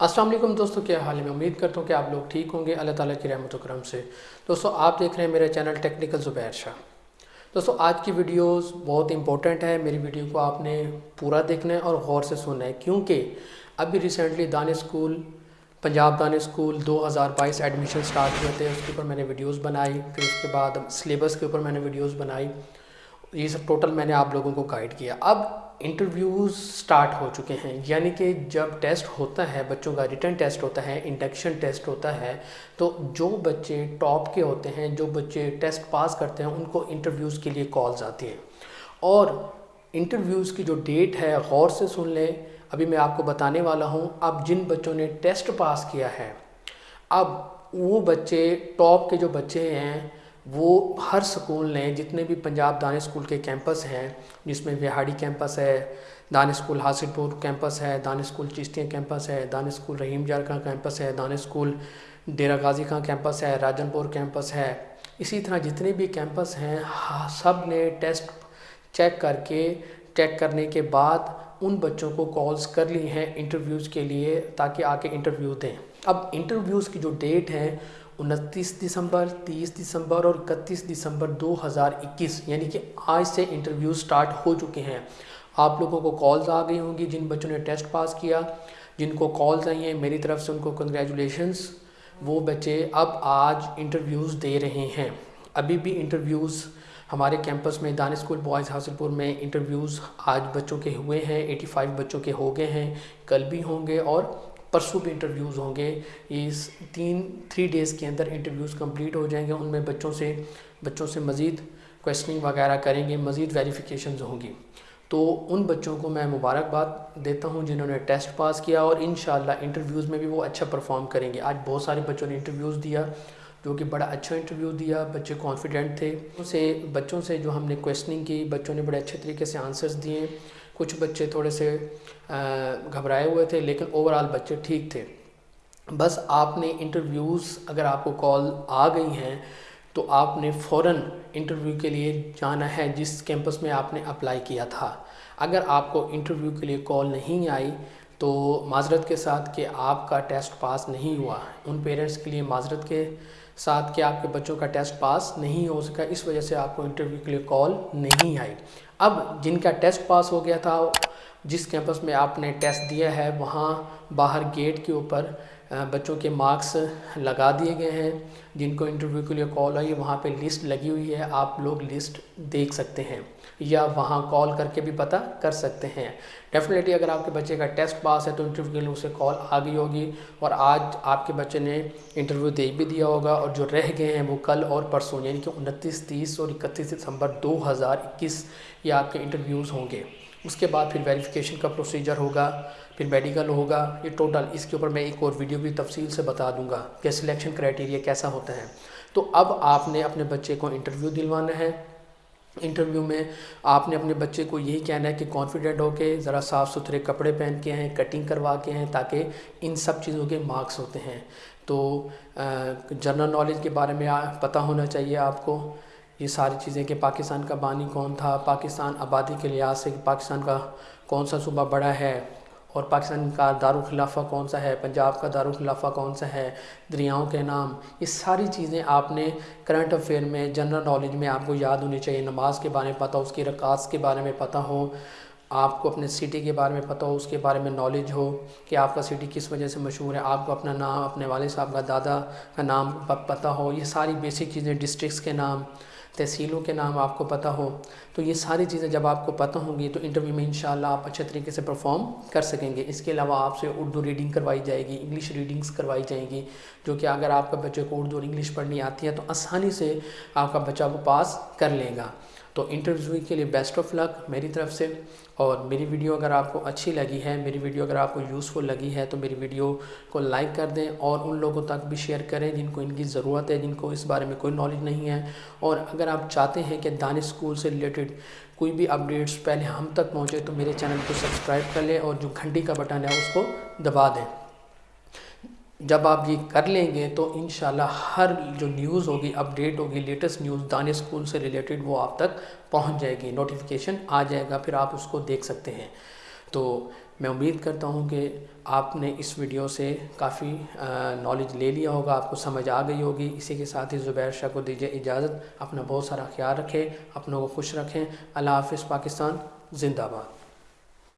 السلام علیکم دوستوں کیا حال ہے؟ میں امید کرتا ہوں کہ آپ لوگ ٹھیک ہوں گے۔ اللہ تعالیٰ کی رحمت و کرم سے۔ دوستوں آپ دیکھ رہے ہیں میرے چینل ٹیکنیکل زبیر شاہ۔ دوستوں آج کی ویڈیوز بہت امپورٹنٹ ہے میری ویڈیو کو آپ نے پورا دیکھنا ہے اور غور سے سننا ہے۔ کیونکہ ابھی ریسنٹلی دان اسکول، پنجاب دان اسکول دو ہزار بائیس ایڈمیشن سٹارٹ ہوئے تھے۔ اس کے اوپر میں نے ویڈیوز بنائی۔ پھر اس کے بعد سلیبس کے اوپر میں نے ویڈیوز بنائی۔ یہ سب ٹوٹل میں نے آپ لوگوں کو گائیڈ کیا۔ اب انٹرویوز سٹارٹ ہو چکے ہیں۔ یعنی کہ جب ٹیسٹ ہوتا ہے، بچوں کا ریٹرن ٹیسٹ ہوتا ہے، انڈکشن ٹیسٹ ہوتا ہے، تو جو بچے ٹاپ کے ہوتے ہیں، جو بچے ٹیسٹ پاس کرتے ہیں، ان کو انٹرویوز کے لیے کالز آتی ہیں۔ اور انٹرویوز کی جو ڈیٹ ہے، غور سے سن لیں۔ ابھی میں آپ کو بتانے والا ہوں، اب جن بچوں نے ٹیسٹ پاس کیا ہے، اب وہ بچے ٹاپ کے جو بچے ہیں وہ ہر سکول نے جتنے بھی پنجاب دان اسکول کے کیمپس ہیں، جس میں وہاڑی کیمپس ہے دان اسکول حاصل پور کیمپس ہے دان اسکول چشتیاں کیمپس ہے دان اسکول رحیم جار کا کیمپس ہے دان اسکول ڈیرہ غازی کا کیمپس ہے، راجن پور کیمپس ہے۔ اسی طرح جتنے بھی کیمپس ہیں سب نے ٹیسٹ چیک کر کے چیک کرنے کے بعد ان بچوں کو کالز کر لی ہیں انٹرویوز کے لیے تاکہ آ کے انٹرویو دیں۔ اب انٹرویوز کی جو ڈیٹ ہے انتیس دسمبر، تیس دسمبر اور اکتیس دسمبر دو ہزار اکیس یعنی کہ آج سے انٹرویو سٹارٹ ہو چکے ہیں۔ آپ لوگوں کو کالز آ گئی ہوں گی جن بچوں نے ٹیسٹ پاس کیا، جن کو کالز آئی ہیں، میری طرف سے ان کو کنگریچولیشنز وہ بچے اب آج انٹرویوز دے رہے ہیں۔ ابھی بھی انٹرویوز ہمارے کیمپس میں دان اسکول، بوائز حاصل پور میں انٹرویوز آج بچوں کے ہوئے ہیں ایٹی فائیو بچوں کے ہو گئے ہیں، کل بھی ہوں گے اور پرسوں بھی انٹرویوز ہوں گے۔ اس تین تھری ڈیز کے اندر انٹرویوز کمپلیٹ ہو جائیں گے، ان میں بچوں سے بچوں سے مزید کویسچننگ وغیرہ کریں گے، مزید ویریفیکیشنز ہوں گی۔ تو ان بچوں کو میں مبارکباد دیتا ہوں جنہوں نے ٹیسٹ پاس کیا اور انشاءاللہ انٹرویوز میں بھی وہ اچھا پرفارم کریں گے۔ آج بہت سارے بچوں نے انٹرویوز دیا۔ جو کہ بڑا اچھا انٹرویو دیا، بچے کانفیڈنٹ تھے۔ اسے بچوں سے جو ہم نے کویسچننگ کی، بچوں نے بڑے اچھے طریقے سے آنسرز دیے۔ کچھ بچے تھوڑے سے گھبرائے ہوئے تھے، لیکن اوورال بچے ٹھیک تھے۔ بس آپ نے انٹرویوز اگر آپ کو کال آ گئی ہیں، تو آپ نے فوراً انٹرویو کے لیے جانا ہے، جس کیمپس میں آپ نے اپلائی کیا تھا۔ اگر آپ کو انٹرویو کے لیے کال نہیں آئی، تو معذرت کے ساتھ کہ آپ کا ٹیسٹ پاس نہیں ہوا۔ ان پیرنٹس کے لیے معذرت کے ساتھ کہ آپ کے بچوں کا ٹیسٹ پاس نہیں ہو سکا، اس وجہ سے آپ کو انٹرویو کے لیے کال نہیں آئی۔ اب جن کا ٹیسٹ پاس ہو گیا تھا جس کیمپس میں آپ نے ٹیسٹ دیا ہے، وہاں باہر گیٹ کے اوپر بچوں کے مارکس لگا دیے گئے ہیں۔ جن کو انٹرویو کے لیے کال آئی، وہاں پہ لسٹ لگی ہوئی ہے۔ آپ لوگ لسٹ دیکھ سکتے ہیں یا وہاں کال کر کے بھی پتہ کر سکتے ہیں۔ ڈیفینیٹلی اگر آپ کے بچے کا ٹیسٹ پاس ہے تو انٹرویو کے لیے اسے کال آ گئی ہوگی۔ اور آج آپ کے بچے نے انٹرویو دے بھی دیا ہوگا۔ اور جو رہ گئے ہیں وہ کل اور پرسوں یعنی کہ انتیس تیس اور اکتیس دسمبر دو ہزار اکیس یہ آپ کے انٹرویوز ہوں گے۔ اس کے بعد پھر ویریفیکیشن کا پروسیجر ہوگا، پھر میڈیکل ہوگا، یہ ٹوٹل اس کے اوپر میں ایک اور ویڈیو بھی تفصیل سے بتا دوں گا کہ سلیکشن کرائٹیریا کیسا ہوتا ہے۔ تو اب آپ نے اپنے بچے کو انٹرویو دلوانا ہے۔ انٹرویو میں آپ نے اپنے بچے کو یہی کہنا ہے کہ کانفیڈنٹ ہو کے، ذرا صاف ستھرے کپڑے پہن کے ہیں کٹنگ کروا کے ہیں تاکہ ان سب چیزوں کے مارکس ہوتے ہیں۔ تو جنرل نالج کے بارے میں پتہ ہونا چاہیے آپ کو۔ یہ ساری چیزیں کہ پاکستان کا بانی کون تھا، پاکستان آبادی کے لحاظ سے پاکستان کا کون سا صوبہ بڑا ہے اور پاکستان کا دارالخلافہ کون سا ہے، پنجاب کا دارالخلافہ کون سا ہے، دریاؤں کے نام، یہ ساری چیزیں آپ نے کرنٹ افیئر میں جنرل نالج میں آپ کو یاد ہونی چاہیے۔ نماز کے بارے میں پتہ، اس کی رکاص کے بارے میں پتہ ہو، آپ کو اپنے سٹی کے بارے میں پتہ ہو، اس کے بارے میں نالج ہو کہ آپ کا سٹی کس وجہ سے مشہور ہے۔ آپ کو اپنا نام، اپنے والد صاحب کا دادا کا نام پتہ ہو، یہ ساری بیسک چیزیں ڈسٹرکس کے نام۔ تحصیلوں کے نام آپ کو پتہ ہو تو یہ ساری چیزیں جب آپ کو پتہ ہوں گی تو انٹرویو میں انشاءاللہ آپ اچھے طریقے سے پرفارم کر سکیں گے۔ اس کے علاوہ آپ سے اردو ریڈنگ کروائی جائے گی انگلش ریڈنگز کروائی جائیں گی، جو کہ اگر آپ کا بچے کو اردو اور انگلش پڑھنی آتی ہے تو آسانی سے آپ کا بچہ وہ پاس کر لے گا۔ تو انٹرویو کے لیے بیسٹ آف لک میری طرف سے۔ اور میری ویڈیو اگر آپ کو اچھی لگی ہے، میری ویڈیو اگر آپ کو یوزفل لگی ہے، تو میری ویڈیو کو لائک کر دیں اور ان لوگوں تک بھی شیئر کریں جن کو ان کی ضرورت ہے، جن کو اس بارے میں کوئی نالج نہیں ہے۔ اور اگر آپ چاہتے ہیں کہ دانش اسکول سے ریلیٹڈ کوئی بھی اپڈیٹس پہلے ہم تک پہنچے، تو میرے چینل کو سبسکرائب کر لیں اور جو گھنٹی کا بٹن ہے، اس کو دبا دیں۔ جب آپ یہ کر لیں گے تو انشاءاللہ ہر جو نیوز ہوگی، اپڈیٹ ہوگی، لیٹسٹ نیوز دانش اسکول سے ریلیٹڈ وہ آپ تک پہنچ جائے گی، نوٹیفیکیشن آ جائے گا، پھر آپ اس کو دیکھ سکتے ہیں۔ تو میں امید کرتا ہوں کہ آپ نے اس ویڈیو سے کافی نالج لے لیا ہوگا، آپ کو سمجھ آ گئی ہوگی۔ اسی کے ساتھ ہی زبیر شاہ کو دیجیے اجازت، اپنا بہت سارا خیال رکھیں، اپنوں کو خوش رکھیں۔ اللہ حافظ، پاکستان، زندہ باد